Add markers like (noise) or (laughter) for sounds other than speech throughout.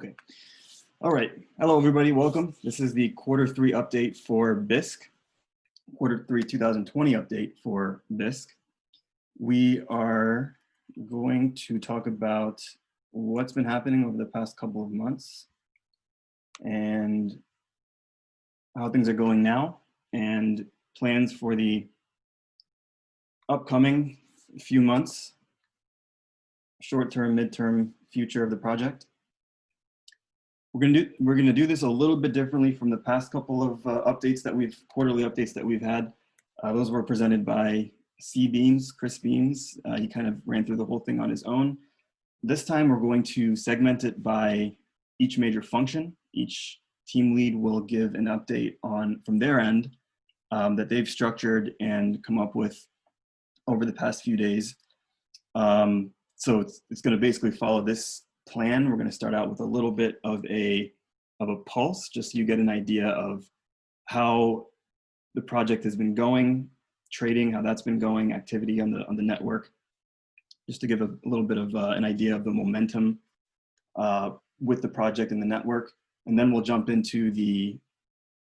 Okay. All right. Hello, everybody. Welcome. This is the quarter three update for Bisq, quarter three 2020 update for Bisq. We are going to talk about what's been happening over the past couple of months and how things are going now and plans for the upcoming few months, short-term, mid-term future of the project. We're gonna do we're gonna do this a little bit differently from the past couple of uh, updates that we've quarterly updates that we've had. Uh, those were presented by C Beams, Chris Beams. Uh, he kind of ran through the whole thing on his own. This time we're going to segment it by each major function. Each team lead will give an update on from their end um, that they've structured and come up with over the past few days. Um, so it's, it's going to basically follow this plan. We're going to start out with a little bit of a of a pulse, just so you get an idea of how the project has been going, trading, how that's been going, activity on the on the network, just to give a, a little bit of uh, an idea of the momentum uh, with the project and the network. And then we'll jump into the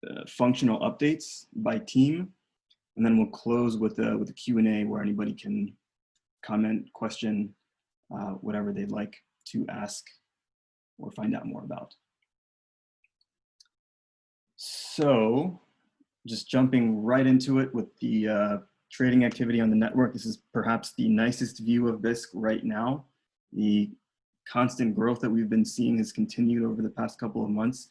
uh, functional updates by team. And then we'll close with a, with a Q&A where anybody can comment, question, uh, whatever they'd like to ask or find out more about. So just jumping right into it with the uh, trading activity on the network. This is perhaps the nicest view of Bisq right now. The constant growth that we've been seeing has continued over the past couple of months.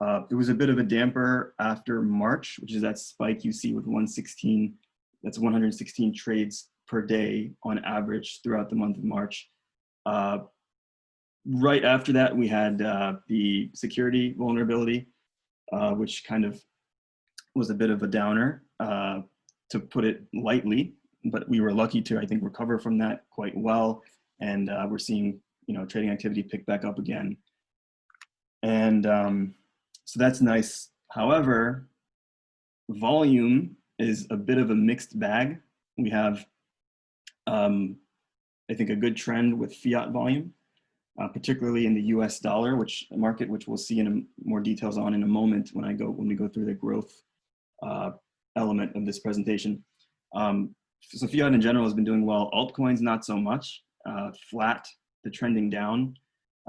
Uh, it was a bit of a damper after March, which is that spike you see with 116, that's 116 trades per day on average throughout the month of March. Uh, right after that, we had uh, the security vulnerability, uh, which kind of was a bit of a downer, uh, to put it lightly, but we were lucky to, I think, recover from that quite well. And uh, we're seeing, you know, trading activity pick back up again. And um, so that's nice. However, volume is a bit of a mixed bag. We have, um, I think, a good trend with fiat volume, uh, particularly in the U.S. dollar, which market which we'll see in a, more details on in a moment when I go when we go through the growth uh, element of this presentation. Um, so fiat in general has been doing well. Altcoins not so much. Uh, flat, the trending down,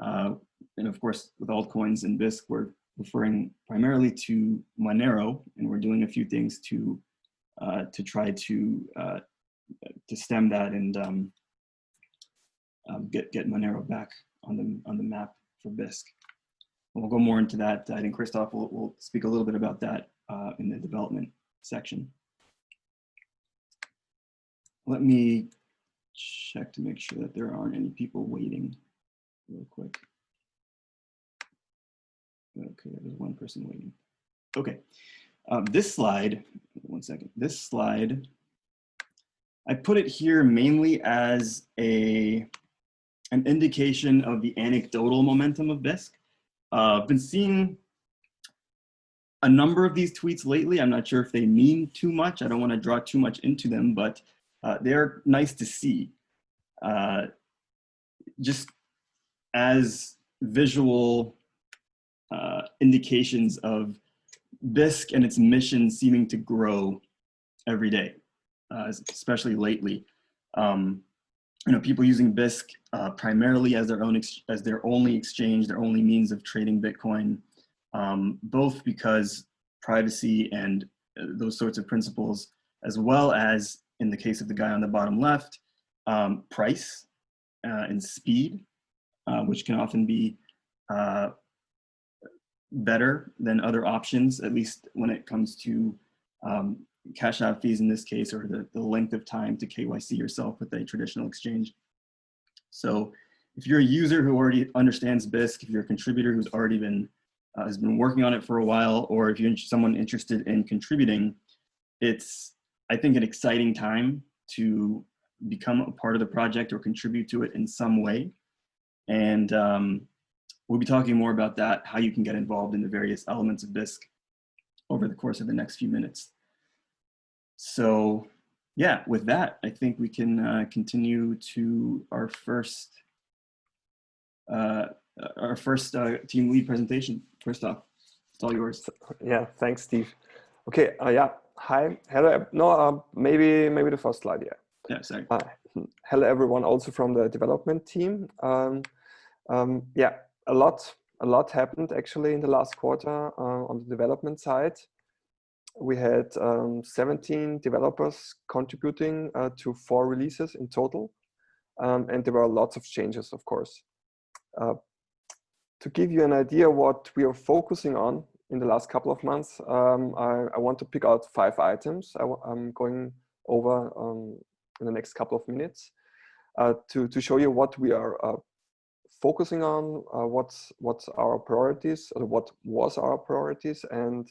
uh, and of course with altcoins and Bisq, we're referring primarily to Monero, and we're doing a few things to uh, to try to uh, to stem that and um, um, get get Monero back on the on the map for Bisq. And we'll go more into that. I think Christoph will, will speak a little bit about that uh, in the development section. Let me check to make sure that there aren't any people waiting real quick. Okay, there's one person waiting. Okay, um, this slide, one second, this slide, I put it here mainly as a an indication of the anecdotal momentum of Bisq. Uh, I've been seeing a number of these tweets lately. I'm not sure if they mean too much. I don't want to draw too much into them, but uh, they're nice to see. Uh, just as visual uh, indications of Bisq and its mission seeming to grow every day, uh, especially lately. Um, you know, people using Bisq uh, primarily as their own as their only exchange, their only means of trading Bitcoin, um, both because privacy and uh, those sorts of principles, as well as in the case of the guy on the bottom left, um, price uh, and speed, uh, which can often be uh, better than other options, at least when it comes to um, cash out fees in this case, or the, the length of time to KYC yourself with a traditional exchange. So if you're a user who already understands Bisq, if you're a contributor who's already been, uh, has been working on it for a while, or if you're someone interested in contributing, it's, I think, an exciting time to become a part of the project or contribute to it in some way. And um, we'll be talking more about that, how you can get involved in the various elements of Bisq over the course of the next few minutes. So yeah, with that, I think we can uh, continue to our first uh, our first uh, team lead presentation. Christoph, it's all yours. Yeah, thanks, Steve. Okay, uh, yeah, hi, hello. No, uh, maybe maybe the first slide. Yeah. Yeah, sorry. Uh, hello, everyone. Also from the development team. Um, um, yeah, a lot a lot happened actually in the last quarter uh, on the development side. We had um, 17 developers contributing uh, to four releases in total. Um, and there were lots of changes, of course. Uh, to give you an idea what we are focusing on in the last couple of months, um, I, I, want to pick out five items I, am going over um, in the next couple of minutes uh, to, to show you what we are uh, focusing on, uh, what's, what's our priorities, or what was our priorities, and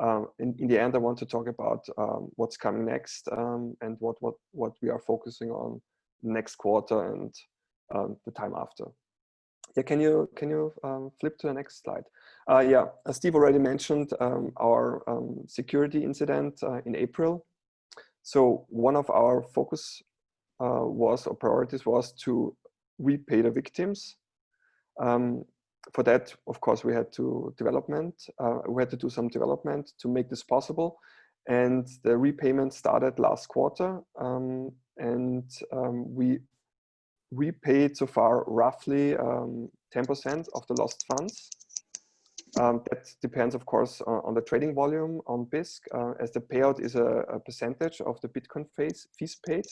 um, in, in the end, I want to talk about um, what's coming next um, and what, what, what we are focusing on next quarter and um, the time after. Yeah, can you can you um, flip to the next slide? Uh, yeah, as Steve already mentioned, um, our security incident uh, in April. So one of our focus uh, was or priorities was to repay the victims. For that, of course, we had to development. Uh, we had to do some development to make this possible. And the repayment started last quarter. Um, and um, we repaid so far roughly 10% um, of the lost funds. Um, that depends, of course, on, on, the trading volume on Bisq, uh, as the payout is a, a, percentage of the Bitcoin fees, fees paid.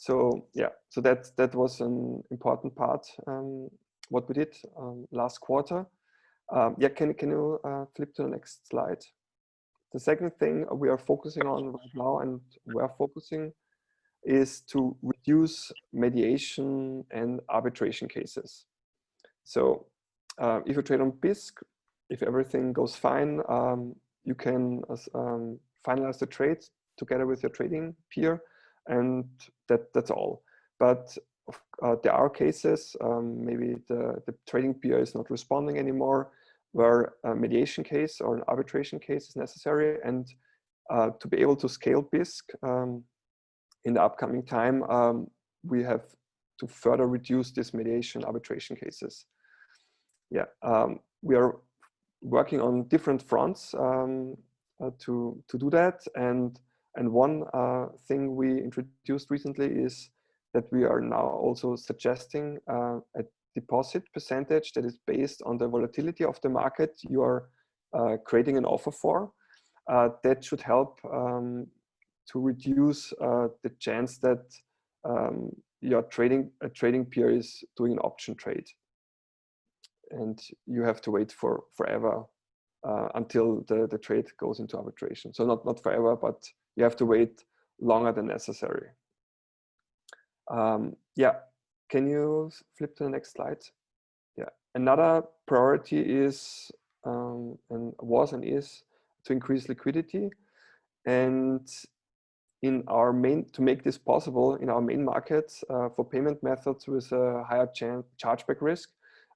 So yeah, so that that was an important part um, what we did um, last quarter. Um, yeah, can, can you uh, flip to the next slide? The second thing we are focusing on right now and we are focusing is to reduce mediation and arbitration cases. So uh, if you trade on Bisq, if everything goes fine, um, you can um, finalize the trade together with your trading peer and that, that's all. But uh, there are cases, um, maybe the, the trading peer is not responding anymore, where a mediation case or an arbitration case is necessary. And uh, to be able to scale Bisq um, in the upcoming time, um, we have to further reduce this mediation arbitration cases. Yeah, um, we are working on different fronts um, uh, to, to do that. And, and one uh, thing we introduced recently is that we are now also suggesting uh, a deposit percentage that is based on the volatility of the market you are uh, creating an offer for. Uh, that should help um, to reduce uh, the chance that um, your trading a trading peer is doing an option trade, and you have to wait for forever uh, until the the trade goes into arbitration. So not not forever, but you have to wait longer than necessary. Um, yeah, can you flip to the next slide? Yeah, another priority is um, and was and is to increase liquidity. And in our main, to make this possible in our main markets uh, for payment methods with a higher chargeback risk,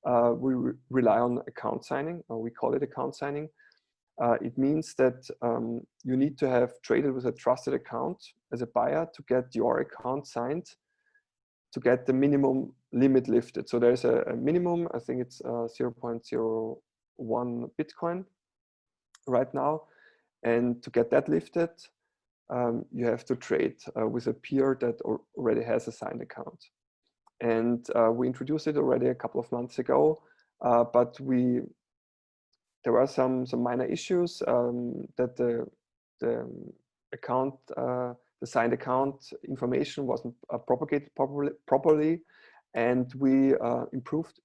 uh, we re rely on account signing, or we call it account signing. Uh, it means that um, you need to have traded with a trusted account as a buyer to get your account signed to get the minimum limit lifted. So there's a, a minimum, I think it's uh, 0.01 Bitcoin right now. And to get that lifted, um, you have to trade uh, with a peer that already has a signed account. And uh, we introduced it already a couple of months ago, uh, but we there were some some minor issues um, that the the account uh, the signed account information wasn't uh, propagated properly, properly and we uh, improved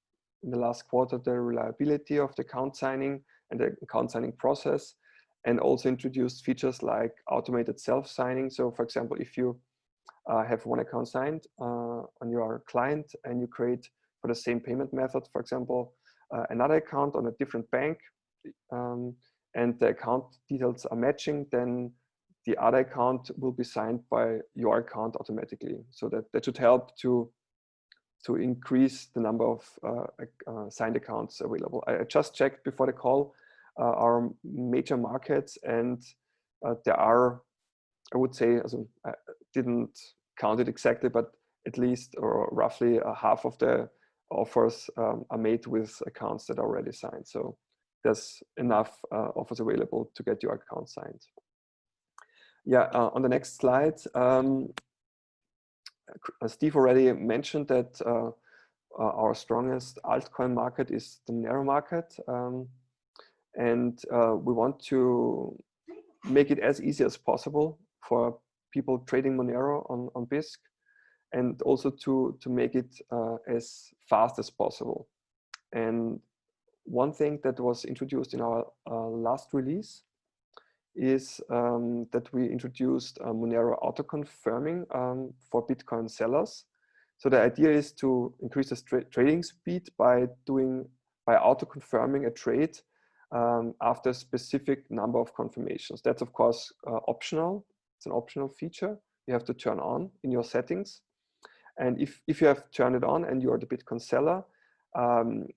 in the last quarter the reliability of the account signing and the account signing process and also introduced features like automated self-signing. So for example, if you uh, have one account signed uh, on your client and you create for the same payment method, for example, uh, another account on a different bank um, and the account details are matching, then the other account will be signed by your account automatically. So that, that should help to, to increase the number of uh, uh, signed accounts available. I, just checked before the call uh, our major markets and uh, there are, I would say, also, I didn't count it exactly, but at least or roughly half of the offers um, are made with accounts that are already signed. So there's enough uh, offers available to get your account signed. Yeah, uh, on the next slide, um, Steve already mentioned that uh, uh, our strongest altcoin market is the Monero market. Um, and uh, we want to make it as easy as possible for people trading Monero on, on Bisq and also to, to make it uh, as fast as possible. And one thing that was introduced in our uh, last release is um, that we introduced uh, Monero auto-confirming um, for Bitcoin sellers. So the idea is to increase the tra trading speed by doing by auto-confirming a trade um, after a specific number of confirmations. That's of course uh, optional. It's an optional feature you have to turn on in your settings. And if, if you have turned it on and you're the Bitcoin seller, um,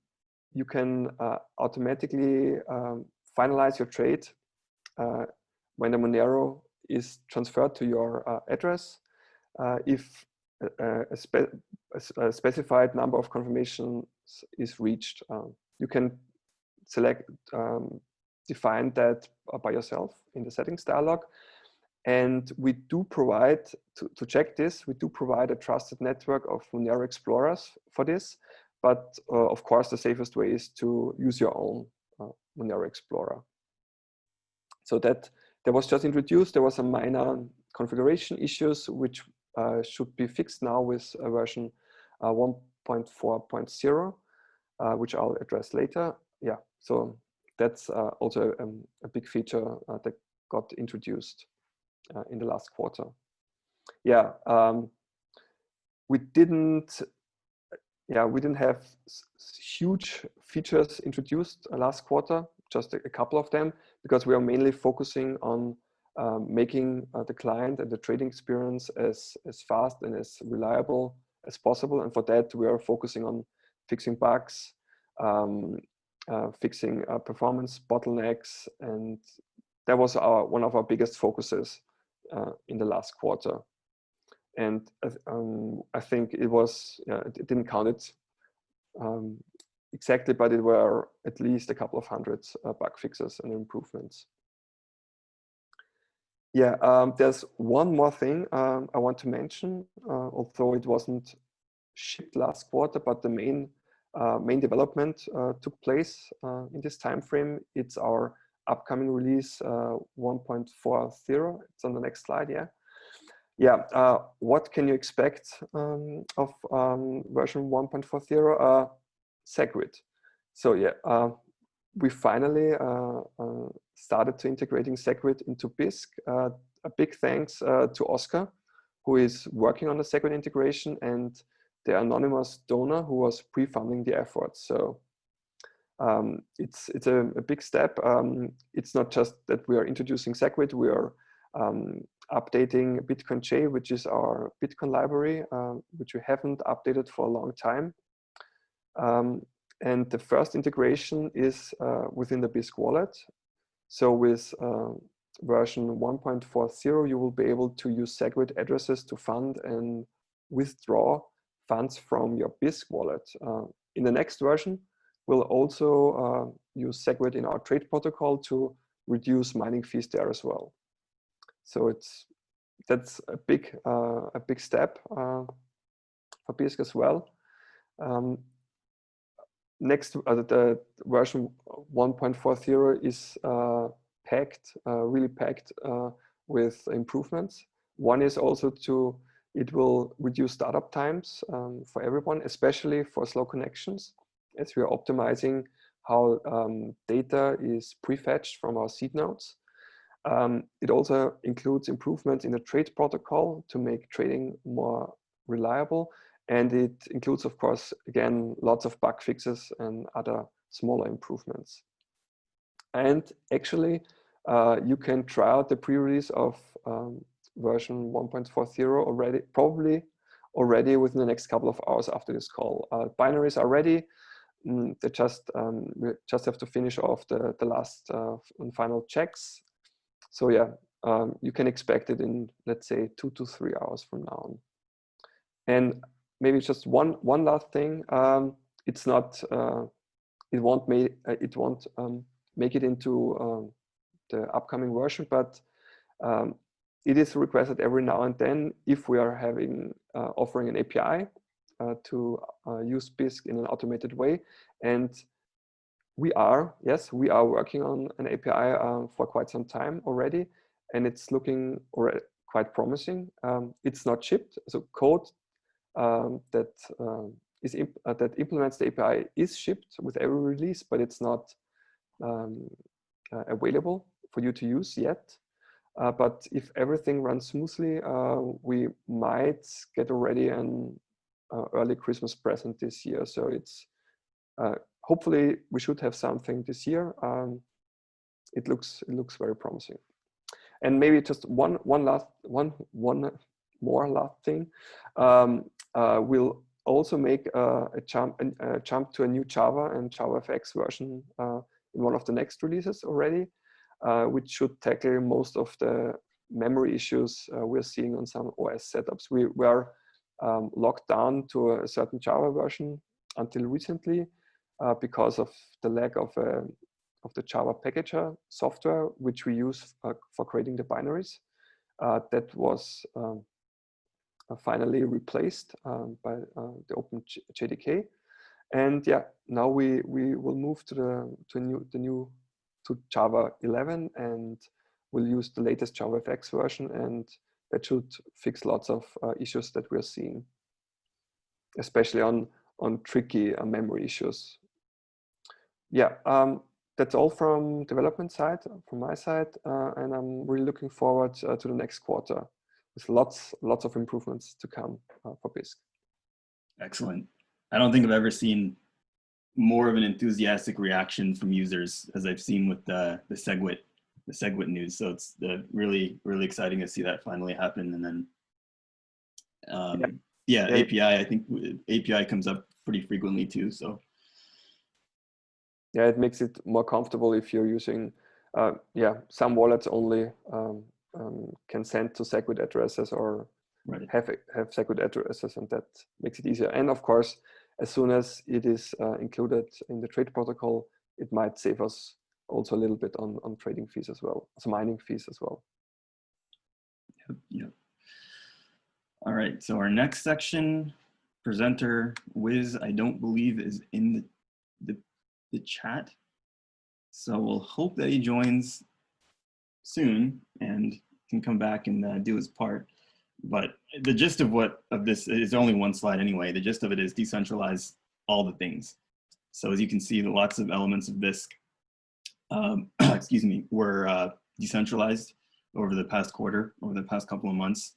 you can uh, automatically um, finalize your trade when the Monero is transferred to your uh, address. Uh, if a, a, spe a, specified number of confirmations is reached, um, you can select, um, define that by yourself in the settings dialog. And we do provide, to, to check this, we do provide a trusted network of Monero explorers for this. But uh, of course, the safest way is to use your own uh, Monero Explorer. So that that was just introduced. There was some minor configuration issues which uh, should be fixed now with version uh, 1.4.0, uh, which I'll address later. Yeah, so that's uh, also um, a big feature that got introduced in the last quarter. Yeah, um, we didn't yeah, we didn't have huge features introduced uh, last quarter, just a, a, couple of them, because we are mainly focusing on um, making uh, the client and the trading experience as, as fast and as reliable as possible. And for that, we are focusing on fixing bugs, um, uh, fixing uh, performance bottlenecks. And that was our one of our biggest focuses uh, in the last quarter and um, I think it was it didn't count it um, exactly, but it were at least a couple of hundreds uh, bug fixes and improvements. Yeah, um, there's one more thing um, I want to mention, uh, although it wasn't shipped last quarter, but the main uh, main development uh, took place uh, in this time frame. It's our upcoming release uh, 1.40. It's on the next slide, yeah yeah, uh, what can you expect um, of um, version 1.40? Uh, SegWit. So yeah, uh, we finally uh, uh, started to integrating SegWit into Bisq. Uh, a big thanks to Oscar, who is working on the SegWit integration and the anonymous donor who was pre-funding the effort. So um, it's it's a, a big step. Um, it's not just that we are introducing SegWit, we are um, updating BitcoinJ, which is our Bitcoin library, um, which we haven't updated for a long time. Um, and the first integration is uh, within the Bisq wallet. So with uh, version 1.40, you will be able to use SegWit addresses to fund and withdraw funds from your Bisq wallet. Uh, in the next version, we'll also uh, use SegWit in our trade protocol to reduce mining fees there as well. So it's that's a big uh, a big step uh, for Bisq as well. Um, next, uh, the version 1.40 is uh, packed, uh, really packed uh, with improvements. One is also to it will reduce startup times um, for everyone, especially for slow connections, as we are optimizing how um, data is prefetched from our seed nodes. Um, it also includes improvements in the trade protocol to make trading more reliable. And it includes, of course, again, lots of bug fixes and other smaller improvements. And actually, uh, you can try out the pre-release of um, version 1.40 already, probably already within the next couple of hours after this call. Uh, binaries are ready. Mm, they just um, we just have to finish off the the last uh, and final checks so yeah, um, you can expect it in, let's say, two to three hours from now on. And maybe just one, one last thing. Um, it's not uh, it won't make it won't um, make it into um, the upcoming version, but um, it is requested every now and then if we are having uh, offering an API uh, to uh, use Bisq in an automated way. And we are, yes, we are working on an API uh, for quite some time already, and it's looking quite promising. Um, it's not shipped, so code um, that um, is imp uh, that implements the API is shipped with every release, but it's not um, uh, available for you to use yet. Uh, but if everything runs smoothly, uh, we might get already an uh, early Christmas present this year. So it's uh, hopefully we should have something this year. Um, it looks it looks very promising. And maybe just one one last one one more last thing. Um, uh, we'll also make uh, a jump a jump to a new Java and JavaFX version in one of the next releases already uh, which should tackle most of the memory issues uh, we're seeing on some OS setups. We were um, locked down to a certain Java version until recently uh, because of the lack of, a, of the Java packager software, which we use uh, for creating the binaries. Uh, that was um, uh, finally replaced um, by the Open JDK. And yeah, now we, we will move to the, to new, the new to Java 11 and we'll use the latest JavaFX version and that should fix lots of uh, issues that we're seeing, especially on, on tricky uh, memory issues. Yeah, um, that's all from development side, from my side, uh, and I'm really looking forward uh, to the next quarter with lots, lots of improvements to come uh, for Bisq. Excellent. I don't think I've ever seen more of an enthusiastic reaction from users as I've seen with the the SegWit the SegWit news. So it's the really really exciting to see that finally happen. And then um, yeah. yeah, API. I think API comes up pretty frequently too. So yeah, it makes it more comfortable if you're using uh, yeah some wallets only um, um, can send to SegWit addresses or right. have have SegWit addresses, and that makes it easier. And of course as soon as it is uh, included in the trade protocol, it might save us also a little bit on, on trading fees as well, so mining fees as well. Yep, yep. All right, so our next section, presenter Wiz, I don't believe is in the, the, the chat. So we'll hope that he joins soon and can come back and uh, do his part. But the gist of what of this is only one slide anyway. The gist of it is decentralize all the things. So as you can see, the lots of elements of Bisq, um, (clears throat) excuse me, were uh, decentralized over the past quarter, over the past couple of months.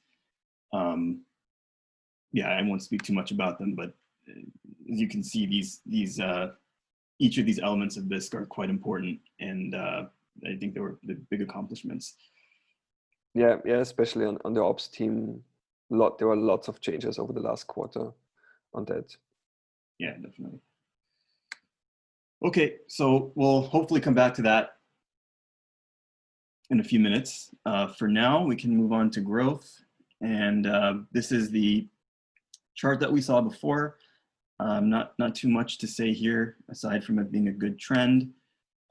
Um, yeah, I won't speak too much about them, but uh, as you can see, these these uh, each of these elements of Bisq are quite important, and uh, I think they were the big accomplishments. Yeah, yeah, especially on, on the ops team, lot there were lots of changes over the last quarter on that. Yeah, definitely. Okay, so we'll hopefully come back to that in a few minutes. Uh, for now, we can move on to growth. And uh, this is the chart that we saw before. Um, not, not too much to say here, aside from it being a good trend.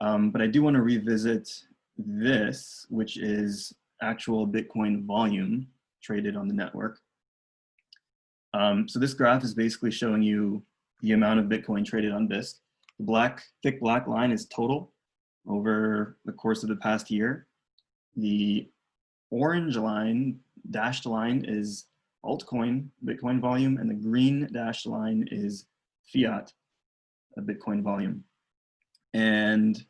Um, but I do want to revisit this, which is actual Bitcoin volume traded on the network. Um, so this graph is basically showing you the amount of Bitcoin traded on Bisq. The black, thick black line is total over the course of the past year. The orange line, dashed line is altcoin Bitcoin volume, and the green dashed line is fiat Bitcoin volume. And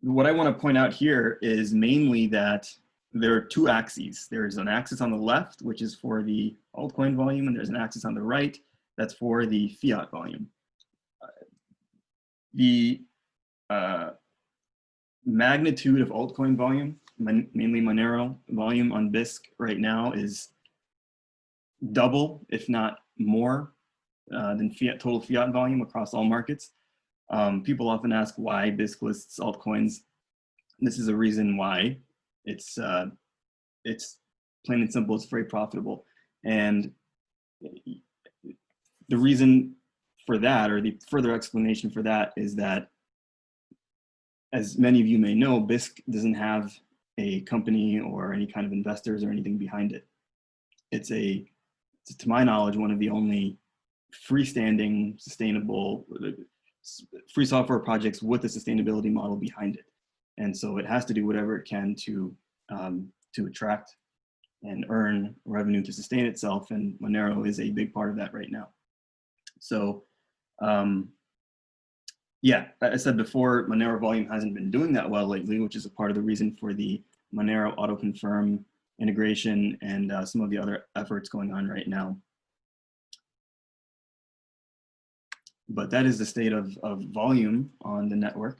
what I want to point out here is mainly that there are two axes. There's an axis on the left, which is for the altcoin volume, and there's an axis on the right that's for the fiat volume. Uh, the uh, magnitude of altcoin volume, mainly Monero volume on Bisq right now is double, if not more, uh, than fiat total fiat volume across all markets. Um, people often ask why Bisq lists altcoins. This is a reason why. It's, uh, it's plain and simple, it's very profitable. And the reason for that, or the further explanation for that is that, as many of you may know, Bisq doesn't have a company or any kind of investors or anything behind it. It's a, to my knowledge, one of the only freestanding, sustainable, free software projects with a sustainability model behind it. And so it has to do whatever it can to, um, to attract and earn revenue to sustain itself. And Monero is a big part of that right now. So um, yeah, I said before, Monero volume hasn't been doing that well lately, which is a part of the reason for the Monero auto confirm integration and uh, some of the other efforts going on right now. But that is the state of, of volume on the network.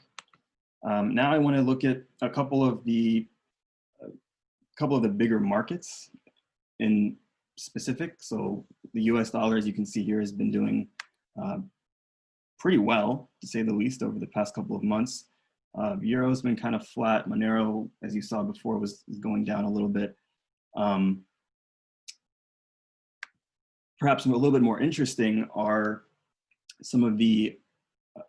Um, now I want to look at a couple of the couple of the bigger markets in specific. So the US dollar, as you can see here, has been doing uh, pretty well, to say the least, over the past couple of months. Uh, Euro's been kind of flat. Monero, as you saw before, was going down a little bit. Um, perhaps a little bit more interesting are some of the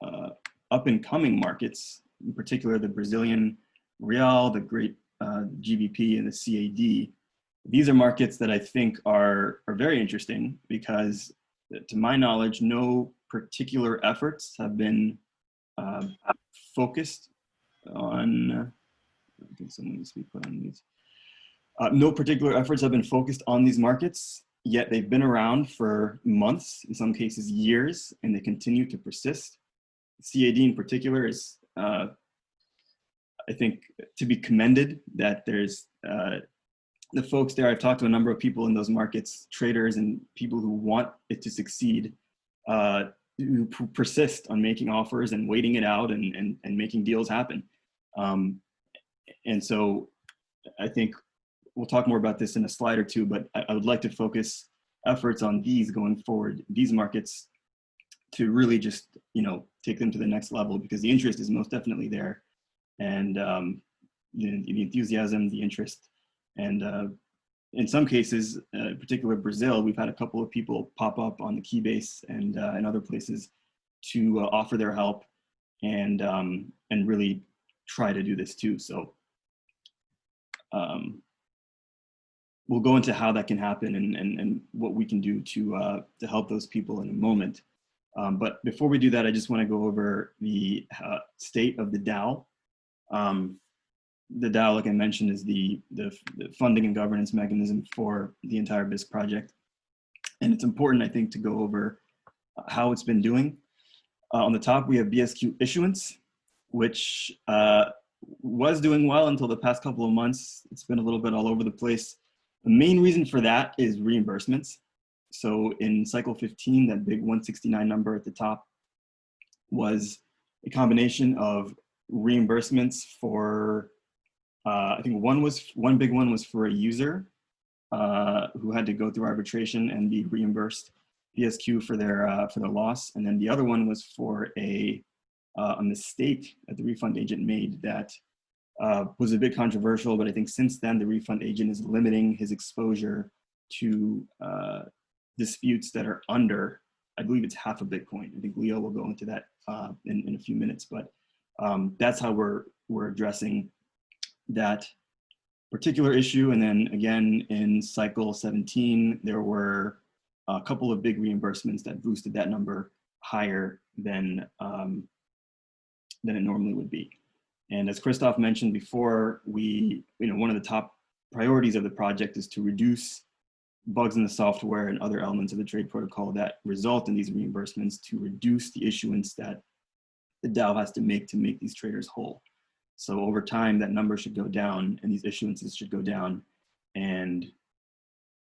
uh, up and coming markets, in particular the Brazilian real, the great uh, GBP and the CAD. These are markets that I think are, are very interesting because to my knowledge, no particular efforts have been uh, focused on, I think someone needs to be put on these. Uh, no particular efforts have been focused on these markets, yet they've been around for months, in some cases years, and they continue to persist. CAD in particular is, uh, I think, to be commended that there's uh, the folks there, I've talked to a number of people in those markets, traders and people who want it to succeed, uh, who persist on making offers and waiting it out and, and, and making deals happen. Um, and so I think we'll talk more about this in a slide or two, but I, I would like to focus efforts on these going forward, these markets to really just, you know, take them to the next level because the interest is most definitely there. And um, the, the enthusiasm, the interest, and uh, in some cases, uh, in particular Brazil, we've had a couple of people pop up on the Keybase and, uh, and other places to uh, offer their help and, um, and really try to do this too. So um, we'll go into how that can happen and, and, and what we can do to, uh, to help those people in a moment. Um, but before we do that, I just want to go over the uh, state of the DAO. Um, the DAO, like I mentioned, is the, the, the, funding and governance mechanism for the entire Bisq project. And it's important, I think, to go over how it's been doing. Uh, on the top, we have BSQ issuance, which uh, was doing well until the past couple of months. It's been a little bit all over the place. The main reason for that is reimbursements. So in cycle 15, that big 169 number at the top was a combination of reimbursements for uh, I think one was one big one was for a user uh, who had to go through arbitration and be reimbursed BSQ for their uh, for their loss, and then the other one was for a uh, a mistake that the refund agent made that uh, was a bit controversial. But I think since then the refund agent is limiting his exposure to uh, disputes that are under, I believe it's half a Bitcoin. I think Leo will go into that in, in a few minutes, but um, that's how we're we're addressing that particular issue. And then again, in cycle 17, there were a couple of big reimbursements that boosted that number higher than, um, than it normally would be. And as Christoph mentioned before, we, you know, one of the top priorities of the project is to reduce bugs in the software and other elements of the trade protocol that result in these reimbursements to reduce the issuance that the DAO has to make to make these traders whole. So over time, that number should go down and these issuances should go down. And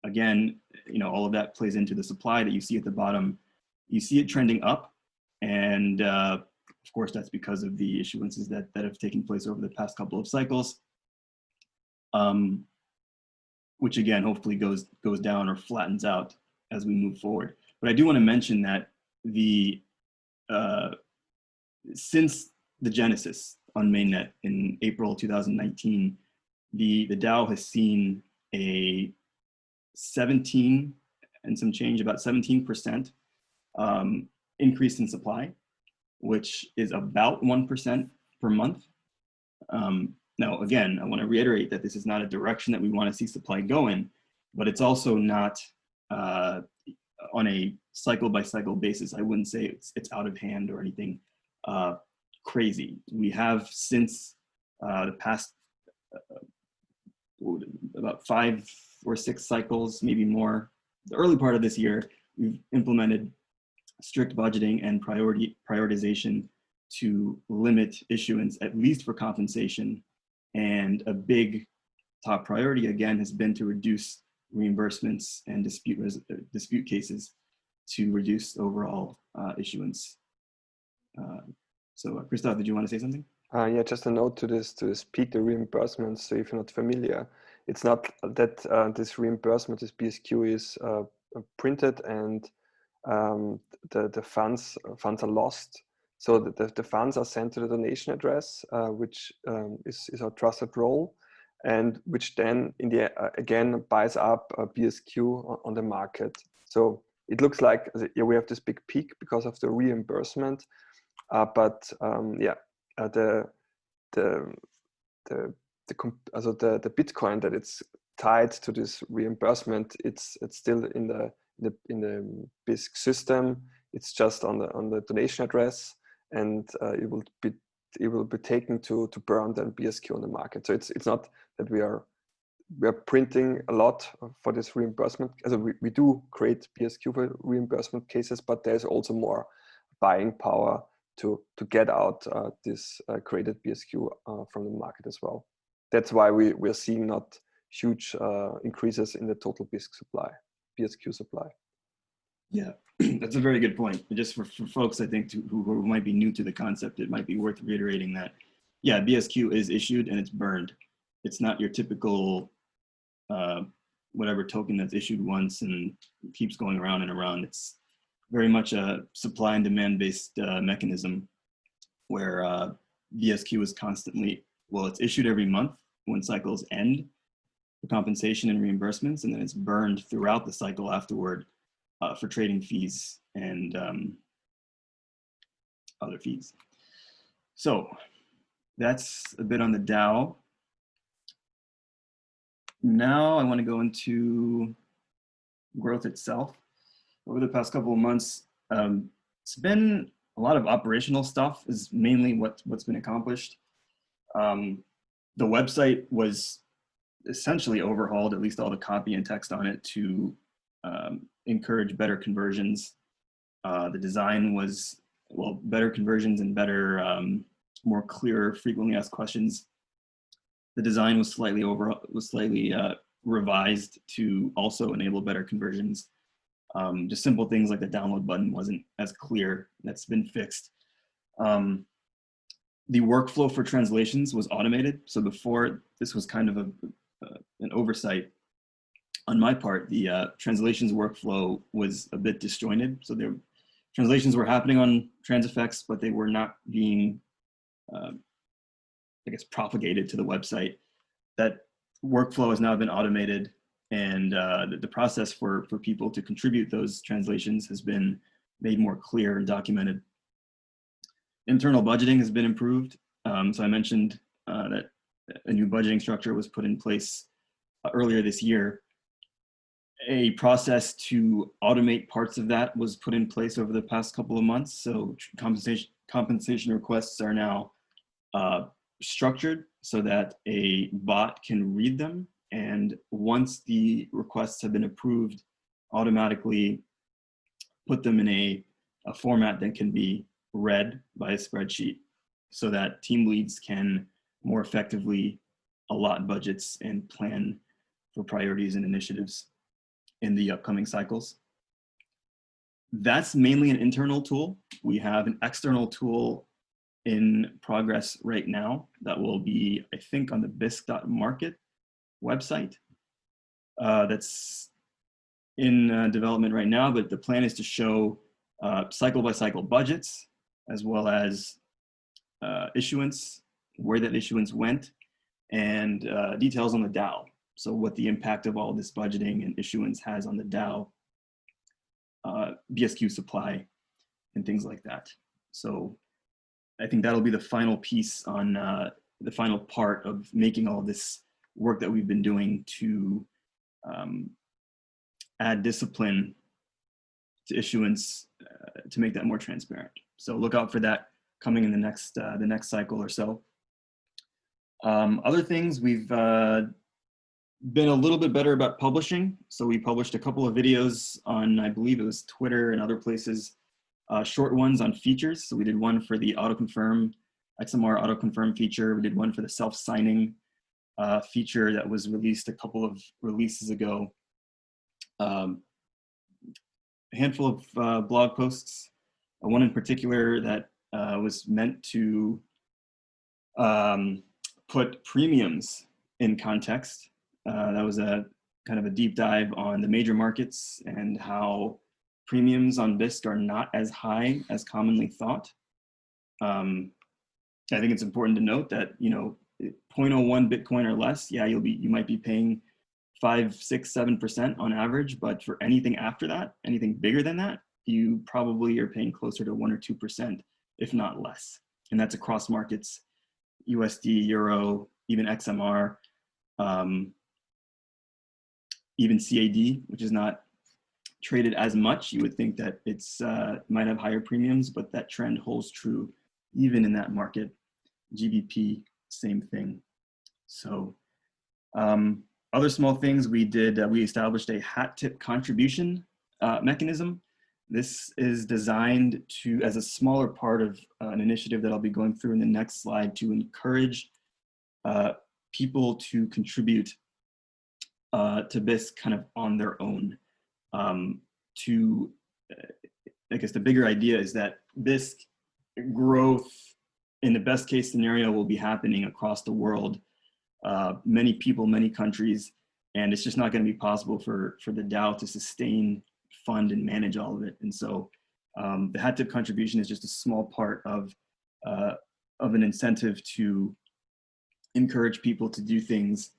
again, you know, all of that plays into the supply that you see at the bottom. You see it trending up. And uh, of course, that's because of the issuances that, that have taken place over the past couple of cycles. Um, which again, hopefully goes, goes down or flattens out as we move forward. But I do want to mention that the, uh, since the genesis, on mainnet in April 2019, the, the DAO has seen a 17 and some change, about 17% um, increase in supply, which is about 1% per month. Um, now, again, I want to reiterate that this is not a direction that we want to see supply go in, but it's also not uh, on a cycle by cycle basis. I wouldn't say it's, it's out of hand or anything uh, crazy. We have since uh, the past uh, about five or six cycles, maybe more, the early part of this year, we've implemented strict budgeting and priority prioritization to limit issuance, at least for compensation. And a big top priority, again, has been to reduce reimbursements and dispute, dispute cases to reduce overall uh, issuance. Uh, so uh, Christoph, did you want to say something? Uh, yeah, just a note to this, to speed the reimbursements. So if you're not familiar, it's not that uh, this reimbursement, this BSQ is uh, printed and um, the, the funds, funds are lost. So the, the, the funds are sent to the donation address, uh, which um, is, is our trusted role and which then in the uh, again buys up a BSQ on, on the market. So it looks like yeah, we have this big peak because of the reimbursement, uh, but um, yeah, uh, the the the the also the the Bitcoin that it's tied to this reimbursement, it's it's still in the the in the Bisq system. It's just on the on the donation address, and uh, it will be it will be taken to to burn then BSQ on the market. So it's it's not that we are we are printing a lot for this reimbursement. Also we, we do create BSQ for reimbursement cases, but there's also more buying power to to get out uh, this uh, created BSQ uh, from the market as well. That's why we we're seeing not huge uh, increases in the total Bisq supply, BSQ supply. Yeah, (clears throat) that's a very good point. Just for, for folks, I think, to, who, who might be new to the concept, it might be worth reiterating that, yeah, BSQ is issued and it's burned. It's not your typical uh, whatever token that's issued once and keeps going around and around. It's very much a supply and demand based uh, mechanism where uh, BSQ is constantly, well, it's issued every month when cycles end for compensation and reimbursements, and then it's burned throughout the cycle afterward uh, for trading fees and um, other fees. So that's a bit on the DAO. Now I want to go into growth itself. Over the past couple of months, um, it's been a lot of operational stuff is mainly what, what's been accomplished. Um, the website was essentially overhauled, at least all the copy and text on it to um, encourage better conversions. Uh, the design was, well, better conversions and better, um, more clear, frequently asked questions. The design was slightly over, was slightly uh, revised to also enable better conversions. Um, just simple things like the download button wasn't as clear. That's been fixed. Um, the workflow for translations was automated. So before this was kind of a, an oversight on my part, the uh, translations workflow was a bit disjointed. So there, translations were happening on Transifex, but they were not being, uh, I guess, propagated to the website. That workflow has now been automated and uh, the, the, process for, for people to contribute those translations has been made more clear and documented. Internal budgeting has been improved. Um, so I mentioned uh, that a new budgeting structure was put in place uh, earlier this year a process to automate parts of that was put in place over the past couple of months. So compensation, compensation requests are now uh, structured so that a bot can read them. And once the requests have been approved, automatically put them in a, a format that can be read by a spreadsheet so that team leads can more effectively allot budgets and plan for priorities and initiatives in the upcoming cycles. That's mainly an internal tool. We have an external tool in progress right now that will be, I think, on the bisq.market website. Uh, that's in uh, development right now, but the plan is to show uh, cycle by cycle budgets as well as uh, issuance, where that issuance went, and uh, details on the DAO. So what the impact of all this budgeting and issuance has on the DAO uh, BSQ supply. and things like that. So I think that'll be the final piece on uh, the final part of making all this work that we've been doing to um, add discipline to issuance uh, to make that more transparent. So look out for that coming in the next uh, the next cycle or so. Um, other things we've uh, been a little bit better about publishing. So we published a couple of videos on, I believe it was Twitter and other places, uh, short ones on features. So we did one for the auto confirm, XMR auto confirm feature. We did one for the self signing uh, feature that was released a couple of releases ago. Um, a handful of uh, blog posts, uh, one in particular that uh, was meant to um, put premiums in context. Uh, that was a kind of a deep dive on the major markets and how premiums on Bisq are not as high as commonly thought. Um, I think it's important to note that, you know, 0.01 Bitcoin or less, yeah, you'll be, you might be paying five, six, seven percent on average, but for anything after that, anything bigger than that, you probably are paying closer to one or two percent, if not less. And that's across markets, USD, Euro, even XMR, um, even CAD, which is not traded as much. You would think that it's uh, might have higher premiums, but that trend holds true even in that market. GBP, same thing. So um, other small things we did, uh, we established a hat tip contribution uh, mechanism. This is designed to, as a smaller part of uh, an initiative that I'll be going through in the next slide to encourage uh, people to contribute uh, to Bisq kind of on their own. Um, to, uh, I guess the bigger idea is that Bisq growth in the best case scenario will be happening across the world, uh, many people, many countries, and it's just not going to be possible for, for the DAO to sustain, fund, and manage all of it. And so um, the hat tip contribution is just a small part of, uh, of an incentive to encourage people to do things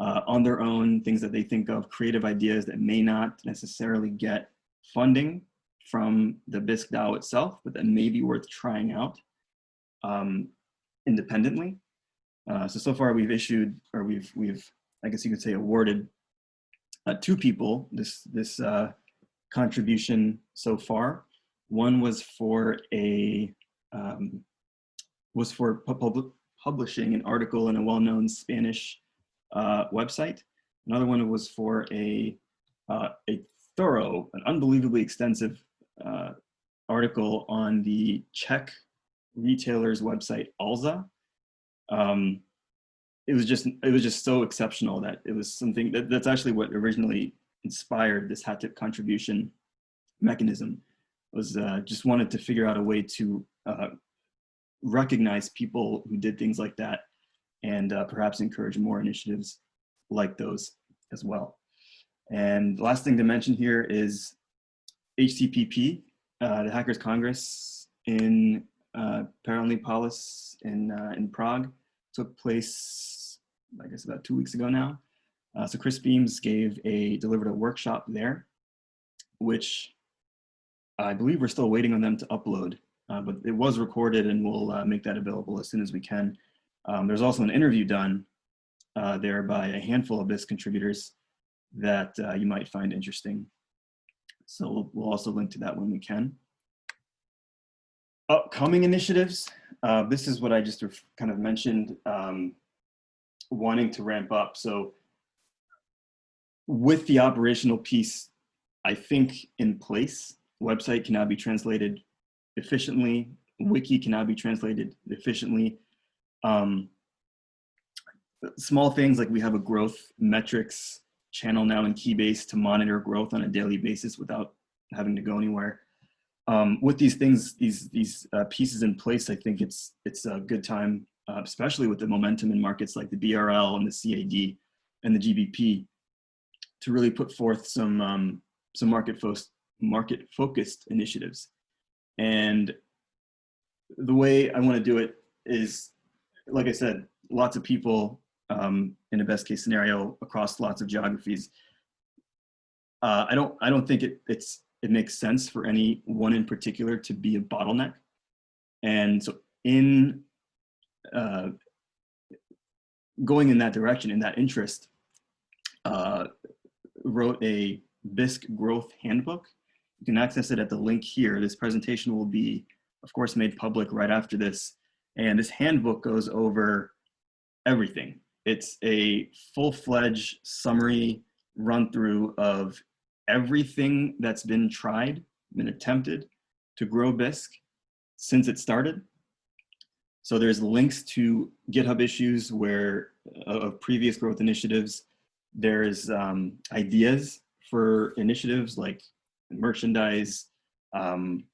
uh, on their own, things that they think of, creative ideas that may not necessarily get funding from the Bisq DAO itself, but that may be worth trying out um, independently. Uh, so, so far we've issued, or we've, we've, I guess you could say awarded uh, two people this, this uh, contribution so far. One was for a, um, was for pub publishing an article in a well-known Spanish uh, website. Another one was for a, uh, a thorough, an unbelievably extensive uh, article on the Czech retailer's website, Alza. Um, it was just it was just so exceptional that it was something that, that's actually what originally inspired this hat tip contribution mechanism was uh, just wanted to figure out a way to uh, recognize people who did things like that and uh, perhaps encourage more initiatives like those as well. And the last thing to mention here is HCPP, uh, the Hackers Congress in uh, Polis in, uh, in Prague took place, I guess about two weeks ago now. Uh, so Chris Beams gave a, delivered a workshop there, which I believe we're still waiting on them to upload, uh, but it was recorded and we'll uh, make that available as soon as we can. Um, there's also an interview done uh, there by a handful of Bisq contributors that uh, you might find interesting. So we'll, we'll, also link to that when we can. Upcoming initiatives. Uh, this is what I just kind of mentioned, um, wanting to ramp up. So with the operational piece, I think in place, website can now be translated efficiently, wiki can now be translated efficiently, um, small things like we have a growth metrics channel now in Keybase to monitor growth on a daily basis without having to go anywhere. Um, with these things, these these uh, pieces in place, I think it's it's a good time, uh, especially with the momentum in markets like the BRL and the CAD and the GBP, to really put forth some um, some market fo market focused initiatives. And the way I want to do it is like I said, lots of people um, in a best case scenario across lots of geographies. Uh, I don't I don't think it, it's it makes sense for any one in particular to be a bottleneck. And so in uh, going in that direction, in that interest, uh, wrote a Bisq growth handbook. You can access it at the link here. This presentation will be, of course, made public right after this. And this handbook goes over everything. It's a full-fledged summary run through of everything that's been tried, been attempted to grow Bisq since it started. So there's links to GitHub issues where uh, of previous growth initiatives. There's um, ideas for initiatives like merchandise, um,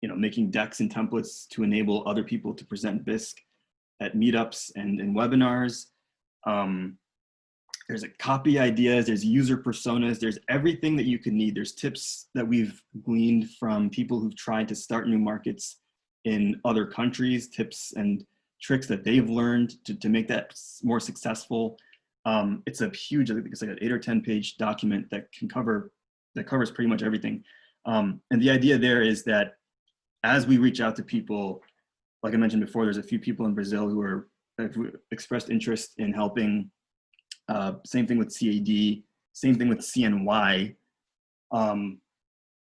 you know, making decks and templates to enable other people to present Bisq at meetups and, and webinars. Um, there's a copy ideas, there's user personas, there's everything that you could need. There's tips that we've gleaned from people who've tried to start new markets in other countries, tips and tricks that they've learned to, to make that more successful. Um, it's a huge, I think it's like an eight or 10 page document that can cover, that covers pretty much everything. Um, and the idea there is that as we reach out to people, like I mentioned before, there's a few people in Brazil who are have expressed interest in helping. Uh, same thing with CAD, same thing with CNY. Um,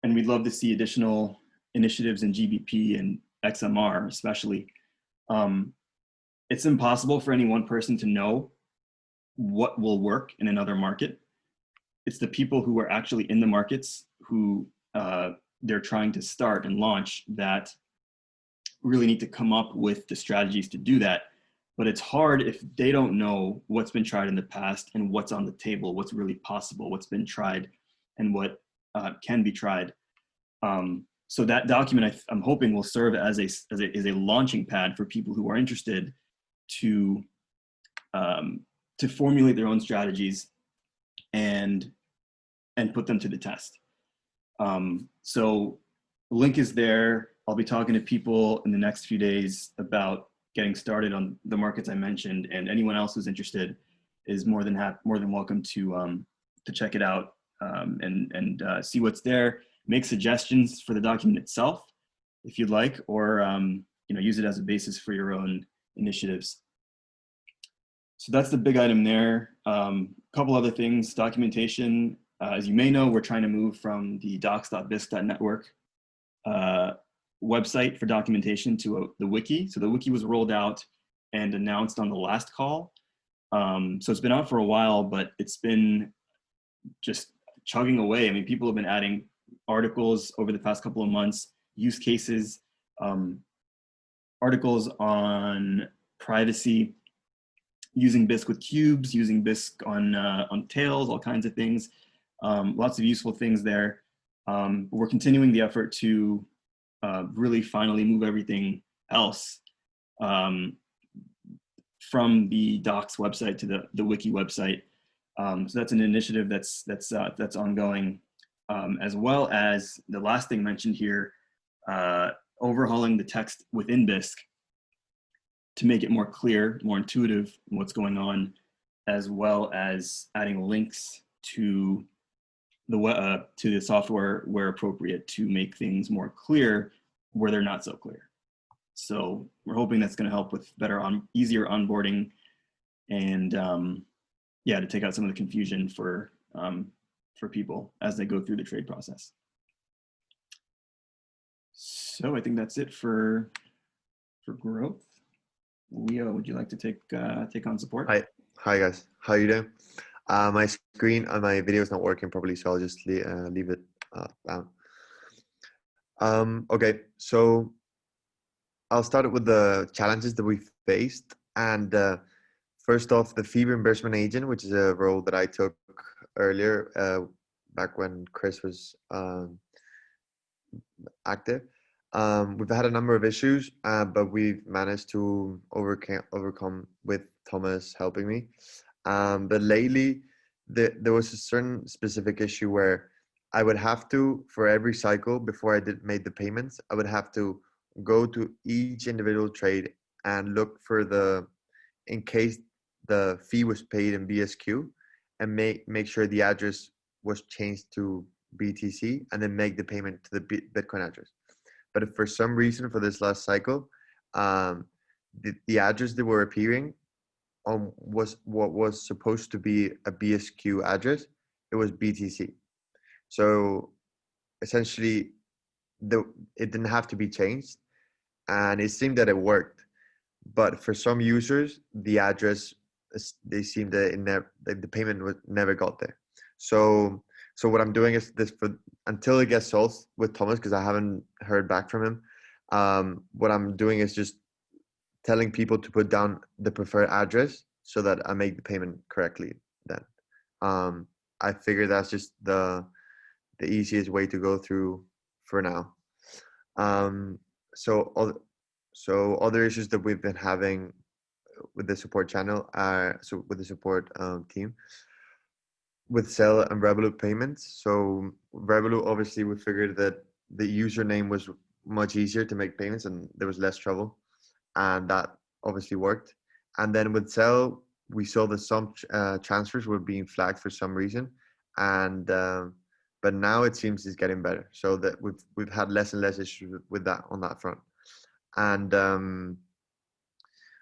and we'd love to see additional initiatives in GBP and XMR especially. Um, it's impossible for any one person to know what will work in another market. It's the people who are actually in the markets who uh, they're trying to start and launch that really need to come up with the strategies to do that. But it's hard if they don't know what's been tried in the past and what's on the table, what's really possible, what's been tried and what uh, can be tried. Um, so that document I am hoping will serve as a, as a, as a launching pad for people who are interested to um, to formulate their own strategies and and put them to the test. Um, so link is there. I'll be talking to people in the next few days about getting started on the markets I mentioned, and anyone else who's interested is more than more than welcome to um, to check it out um, and and uh, see what's there. Make suggestions for the document itself, if you'd like, or um, you know use it as a basis for your own initiatives. So that's the big item there. A um, couple other things, documentation. Uh, as you may know, we're trying to move from the docs.bisq.network uh, website for documentation to a, the wiki. So the wiki was rolled out and announced on the last call. Um, so it's been out for a while, but it's been just chugging away. I mean, people have been adding articles over the past couple of months, use cases, um, articles on privacy, using Bisq with Qubes, using Bisq on, uh, on tails, all kinds of things. Um, lots of useful things there. Um, we're continuing the effort to uh, really finally move everything else um, from the docs website to the, the wiki website. Um, so that's an initiative that's, that's, uh, that's ongoing, um, as well as the last thing mentioned here, uh, overhauling the text within Bisq to make it more clear, more intuitive what's going on, as well as adding links to the uh, to the software where appropriate to make things more clear where they're not so clear. So we're hoping that's going to help with better on easier onboarding and um, yeah, to take out some of the confusion for um, for people as they go through the trade process. So I think that's it for for growth. Leo, would you like to take uh, take on support? Hi, hi guys. How you doing? Uh, my screen my video is not working properly, so I'll just leave, uh, leave it uh, down. Um, okay, so I'll start with the challenges that we faced. And uh, first off, the fee reimbursement agent, which is a role that I took earlier, uh, back when Chris was um, active. Um, we've had a number of issues, uh, but we've managed to overcome overcome with Thomas helping me. Um, but lately, the, there was a certain specific issue where I would have to, for every cycle before I did made the payments, I would have to go to each individual trade and look for the, in case the fee was paid in BSQ, and make make sure the address was changed to BTC and then make the payment to the Bitcoin address. But if for some reason for this last cycle, um, the, the address that were appearing on was what was supposed to be a BSQ address, it was BTC. So essentially, the it didn't have to be changed, and it seemed that it worked. But for some users, the address, they seemed that it never the payment was never got there. So so what I'm doing is this for until it gets solved with Thomas because I haven't heard back from him. Um, what I'm doing is just telling people to put down the preferred address so that I make the payment correctly. Then um, I figure that's just the the easiest way to go through for now. Um, so so other issues that we've been having with the support channel are so with the support um, team with Zelle and Revolut payments. So Revolut, obviously, we figured that the username was much easier to make payments and there was less trouble, and that obviously worked. And then with Zelle, we saw that some uh, transfers were being flagged for some reason, and um, but now it seems it's getting better. So that we've we've had less and less issues with- with that on that front, and. Um,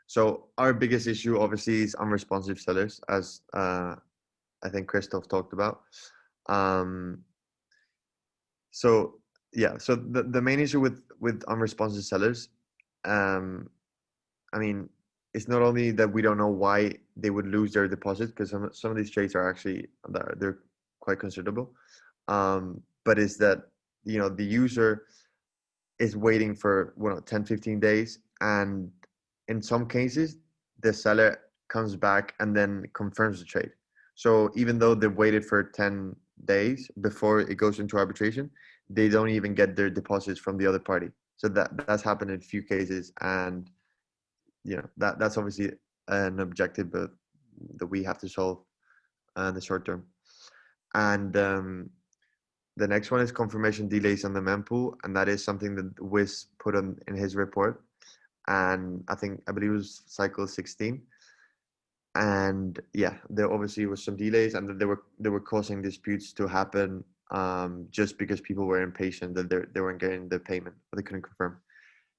so our biggest issue obviously is unresponsive sellers, as uh, I think Christoph talked about. Um, so yeah, so the, the main issue with with unresponsive sellers, um, I mean, it's not only that we don't know why they would lose their deposit because some some of these trades are actually they're, quite considerable, um, but is that you know the user is waiting for well 10 15 days and in some cases the seller comes back and then confirms the trade. So even though they've waited for 10 days before it goes into arbitration, they don't even get their deposits from the other party. So that that's happened in a few cases, and you know that that's obviously an objective but that we have to solve in the short term. And um, the next one is confirmation delays on the mempool, and that is something that Wiz put on in his report. And I think I believe it was cycle 16 and yeah there obviously was some delays and they were they were causing disputes to happen um, just because people were impatient that they they weren't getting the payment or they couldn't confirm.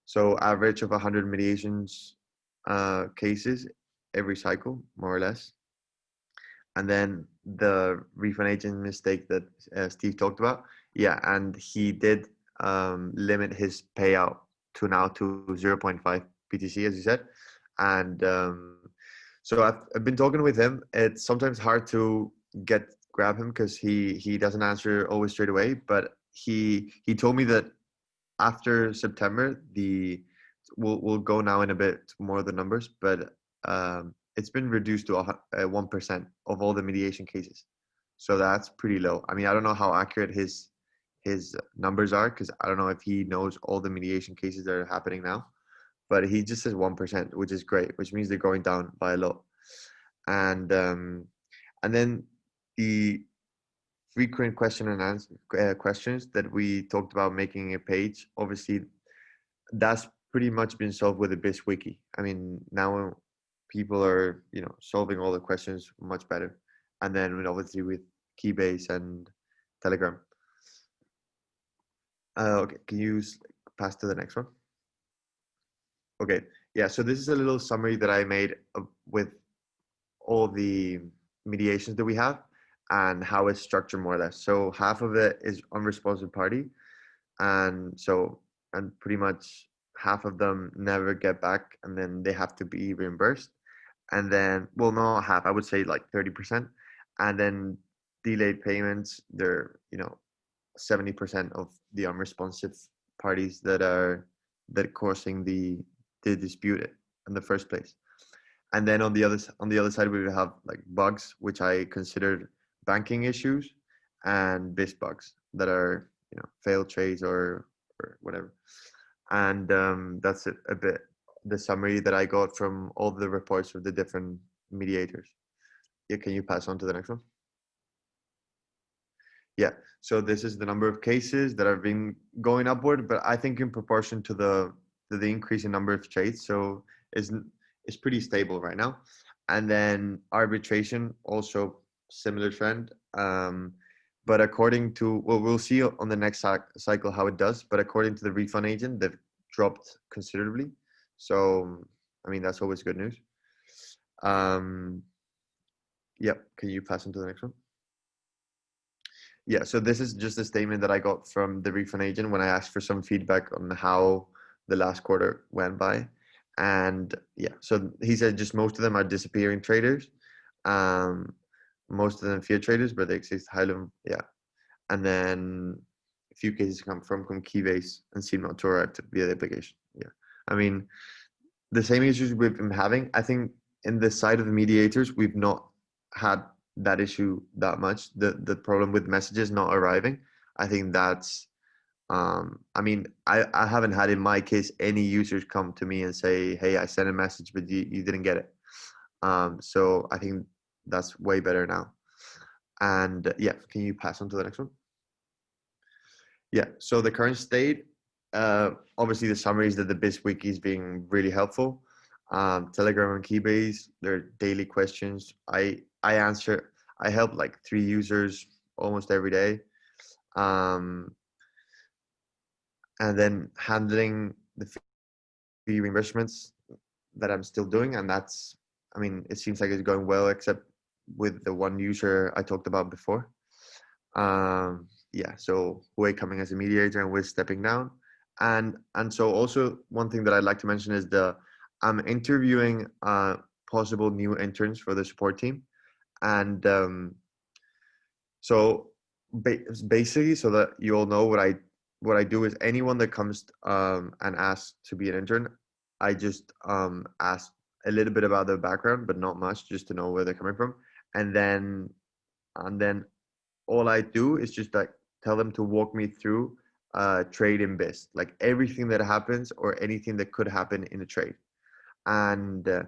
So average of 100 mediations uh, cases every cycle more or less. And then the refund agent mistake that uh, steve talked about yeah and he did um, limit his payout to now to 0.5 btc as you said. And um, so I've, I've been talking with him. It's sometimes hard to get grab him because he he doesn't answer always straight away. But he he told me that after September the we'll we'll go now in a bit more of the numbers, but um, it's been reduced to one percent of all the mediation cases. So that's pretty low. I mean, I don't know how accurate his his numbers are because I don't know if he knows all the mediation cases that are happening now but he just says 1% which is great which means they're going down by a lot. And um, and then the frequent question and answer uh, questions that we talked about making a page obviously that's pretty much been solved with the Bisq wiki. I mean now people are you know solving all the questions much better. And then obviously with Keybase and Telegram. Uh, okay can you pass to the next one Okay, yeah, so this is a little summary that I made with all the mediations that we have and how it's structured more or less. So half of it is unresponsive party. And so, and pretty much half of them never get back and then they have to be reimbursed. And then, well, not half, I would say like 30%. And then delayed payments, they're, you know, 70% of the unresponsive parties that are that causing the they dispute it in the first place. And then on the other on the other side we would have like bugs which i considered banking issues and Bisq bugs that are you know failed trades or or whatever. And um, that's a, a bit the summary that i got from all the reports of the different mediators. Yeah can you pass on to the next one? Yeah so this is the number of cases that have been going upward but i think in proportion to the to the increase in number of trades so it's it's pretty stable right now and then arbitration also similar trend um but according to well, we'll see on the next cyc- cycle how it does. But according to the refund agent, they've dropped considerably. So I mean that's always good news. Um, yep. Can you pass on to the next one? Yeah. So this is just a statement that I got from the refund agent when I asked for some feedback on how the last quarter went by, and yeah. So he said just most of them are disappearing traders. Um, most of them fear traders, but they exist Highland, yeah. And then a few cases come from, from Keybase and Tor active via the application. Yeah. I mean, the same issues we've been having, I think in the side of the mediators, we've not had that issue that much. The the problem with messages not arriving. I think that's um I mean I, I haven't had in my case any users come to me and say, hey, I sent a message but you, you didn't get it. Um so I think that's way better now. And yeah, can you pass on to the next one? Yeah, so the current state, uh, obviously the summary is that the Bisq wiki is being really helpful. Um, Telegram and Keybase, their daily questions. I I answer. I help like three users almost every day. Um, and then handling the fee reimbursements that I'm still doing, and that's. I mean, it seems like it's going well, except with the one user I talked about before. Um, yeah, so Hui coming as a mediator and we're stepping down. And and so also one thing that I'd like to mention is the I'm interviewing uh, possible new interns for the support team, and um, so ba- basically, so that you all know what I what I do is anyone that comes um, and asks to be an intern, I just um, ask a little bit about their background, but not much, just to know where they're coming from and then and then all I do is just like tell them to walk me through uh trade in Bisq, like everything that happens or anything that could happen in a trade. And uh,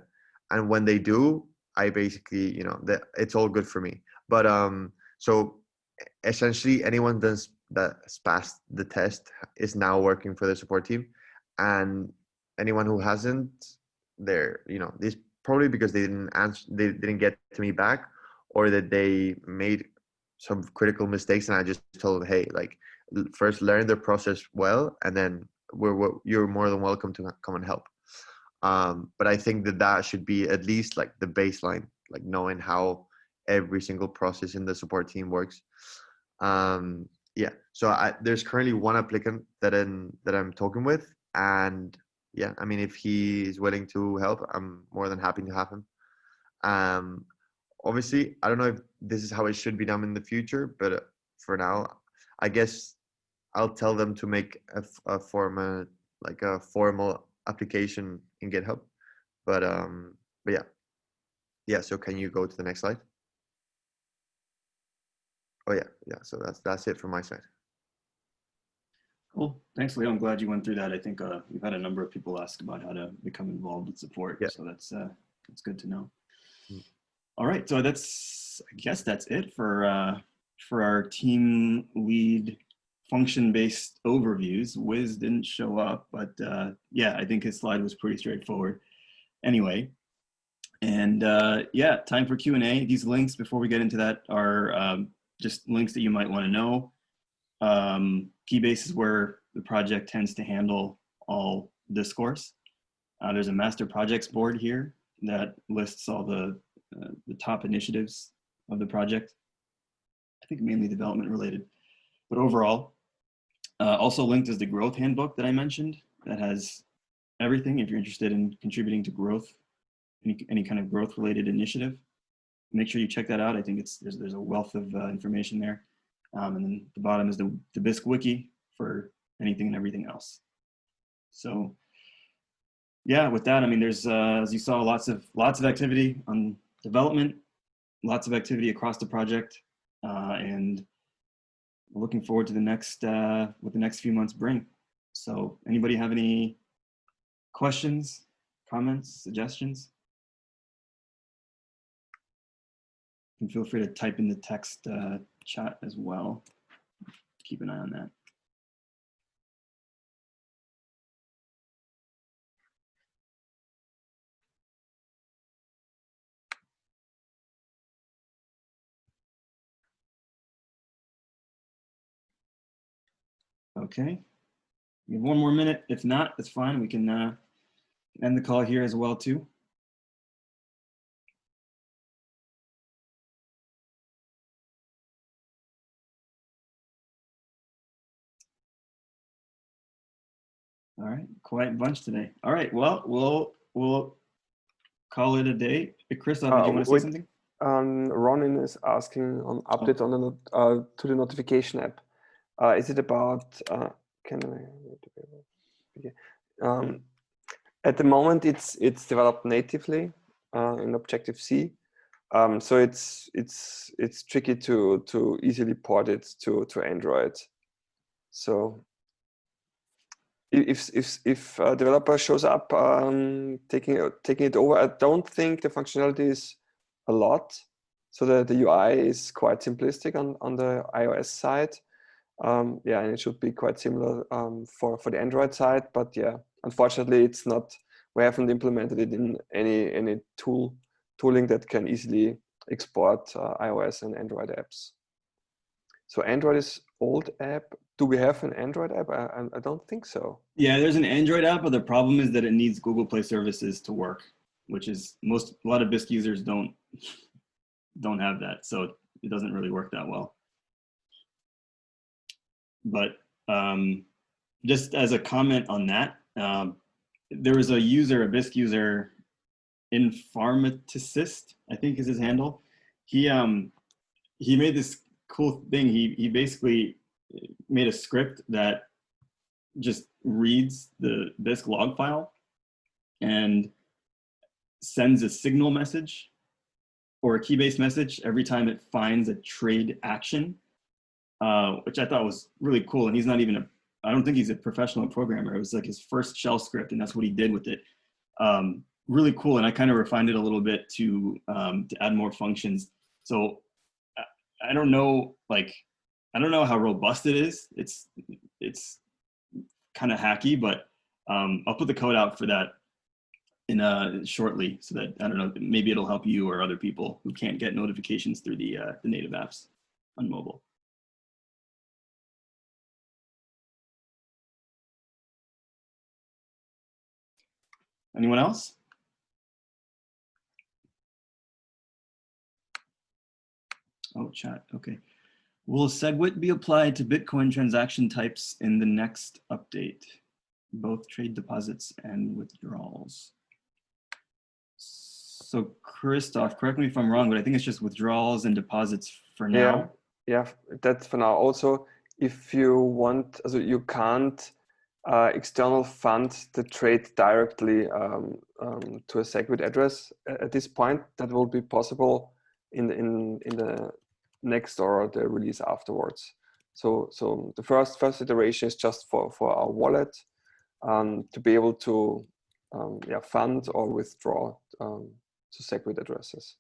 and when they do, I basically, you know, that it's all good for me. But um so essentially anyone that's that's passed the test is now working for the support team. And anyone who hasn't they're you know this probably because they didn't answer they didn't get to me back or that they made some critical mistakes and i just told them hey like first learn the process well and then we're, we're you're more than welcome to come and help. Um, but i think that that should be at least like the baseline like knowing how every single process in the support team works. Um, yeah so I, there's currently one applicant that in that i'm talking with and yeah i mean if he is willing to help i'm more than happy to have him. Um, obviously i don't know if this is how it should be done in the future but for now i guess i'll tell them to make a, a formal like a formal application in github but um but yeah. Yeah so can you go to the next slide oh yeah yeah so that's that's it from my side Cool. Thanks, Leo. I'm glad you went through that. I think uh, we've had a number of people ask about how to become involved with support. Yeah. So that's uh, that's good to know. Mm. All right. So that's I guess that's it for uh, for our team lead function-based overviews. Wiz didn't show up, but uh, yeah, I think his slide was pretty straightforward. Anyway, and uh, yeah, time for Q&A. These links, before we get into that, are um, just links that you might want to know. Um, Keybase is where the project tends to handle all discourse. Uh, there's a master projects board here that lists all the, uh, the top initiatives of the project. I think mainly development related, but overall. Uh, also linked is the growth handbook that I mentioned that has everything if you're interested in contributing to growth, any, any kind of growth related initiative. Make sure you check that out. I think it's there's, there's a wealth of uh, information there. Um, and then the bottom is the, the Bisq wiki for anything and everything else. So yeah, with that, I mean, there's, uh, as you saw, lots of, lots of activity on development, lots of activity across the project, uh, and looking forward to the next, uh, what the next few months bring. So anybody have any questions, comments, suggestions? Feel free to type in the text uh, chat as well. Keep an eye on that. Okay. We have one more minute. If not, that's fine. We can uh, end the call here as well too. All right, quiet bunch today. All right, well, we'll we'll call it a day. Did Uh, you want to say something? Um, Ronin is asking on Oh. update on the uh, to the notification app. Uh, is it about? Uh, can I? Um, at the moment, it's it's developed natively uh, in Objective C, um, so it's it's it's tricky to to easily port it to to Android. So if if if a developer shows up um, taking taking it over, I don't think the functionality is a lot. So the, the UI is quite simplistic on, on the iOS side. Um, yeah, and it should be quite similar um, for, for the Android side. But yeah, unfortunately, it's not, we haven't implemented it in any, any tool tooling that can easily export uh, iOS and Android apps. So Android is old app. Do we have an Android app? I, I- don't think so. Yeah, there's an Android app, but the problem is that it needs Google Play services to work, which is most a lot of Bisq users don't don't have that, so it doesn't really work that well. But um, just as a comment on that, um, there was a user, a Bisq user, Informatist, I think is his handle. He um he made this cool thing. He he basically made a script that just reads the Bisq log file and sends a signal message or a Keybase message every time it finds a trade action, uh, which I thought was really cool. And he's not even a, I don't think he's a professional programmer. It was like his first shell script and that's what he did with it. Um, really cool. And I kind of refined it a little bit to, um, to add more functions. So I, don't know, like, I don't know how robust it is. It's, it's kind of hacky, but um, I'll put the code out for that in uh, shortly so that, I don't know, maybe it'll help you or other people who can't get notifications through the, uh, the native apps on mobile. Anyone else? Oh, chat, okay. Will SegWit be applied to Bitcoin transaction types in the next update? Both trade deposits and withdrawals. So Christoph, correct me if I'm wrong, but I think it's just withdrawals and deposits for now. Yeah, that's for now. Also, if you want, also you can't uh, external fund the trade directly um, um, to a SegWit address at this point. That will be possible in the, in in the next or the release afterwards. So so the first first iteration is just for for our wallet um, to be able to um, yeah fund or withdraw um, to SegWit addresses.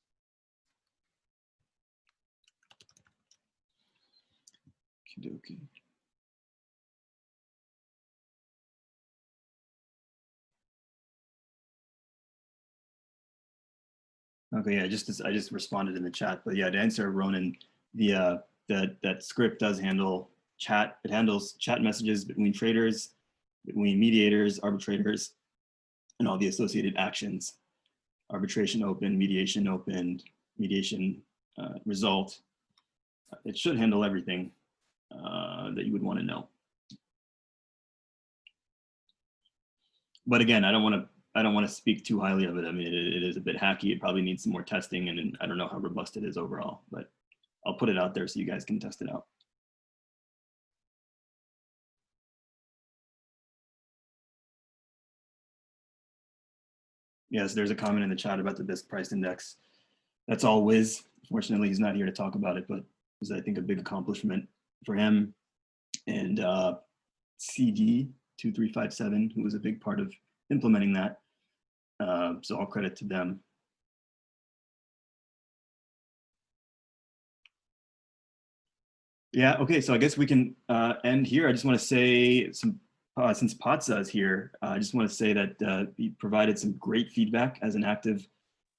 Okey-dokey. Okay, yeah, just I just responded in the chat, but yeah, to answer Ronan, the uh, that that script does handle chat. It handles chat messages between traders, between mediators, arbitrators, and all the associated actions. Arbitration open, mediation open, mediation uh, result. It should handle everything uh, that you would want to know. But again, I don't want to I don't want to speak too highly of it. I mean, it, it is a bit hacky. It probably needs some more testing, and, and I don't know how robust it is overall. But I'll put it out there so you guys can test it out. Yes, there's a comment in the chat about the Bisq price index. That's all Wiz. Fortunately, he's not here to talk about it, but it was, I think, a big accomplishment for him. And uh, CD 2357, who was a big part of implementing that. Uh, so all credit to them. Yeah, okay, so I guess we can uh, end here. I just want to say some, uh, since Patsa is here, uh, I just want to say that uh, he provided some great feedback as an active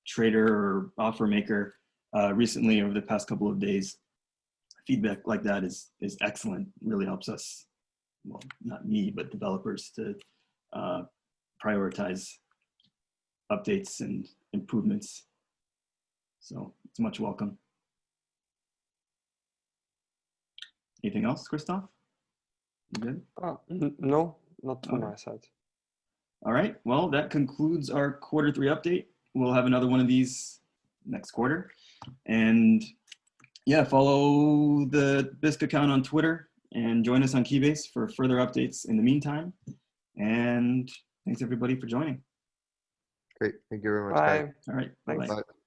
trader or offer maker uh, recently over the past couple of days. Feedback like that is, is excellent, really helps us well, not me, but developers to uh, prioritize updates and improvements. So it's much welcome. Anything else, Christoph? You good? Uh, no, not from Okay. my side. All right, well, that concludes our quarter three update. We'll have another one of these next quarter. And yeah, follow the Bisq account on Twitter and join us on Keybase for further updates in the meantime. And thanks everybody for joining. Great. Thank you very much. guys. Bye. All right, Thanks. bye-bye. Bye.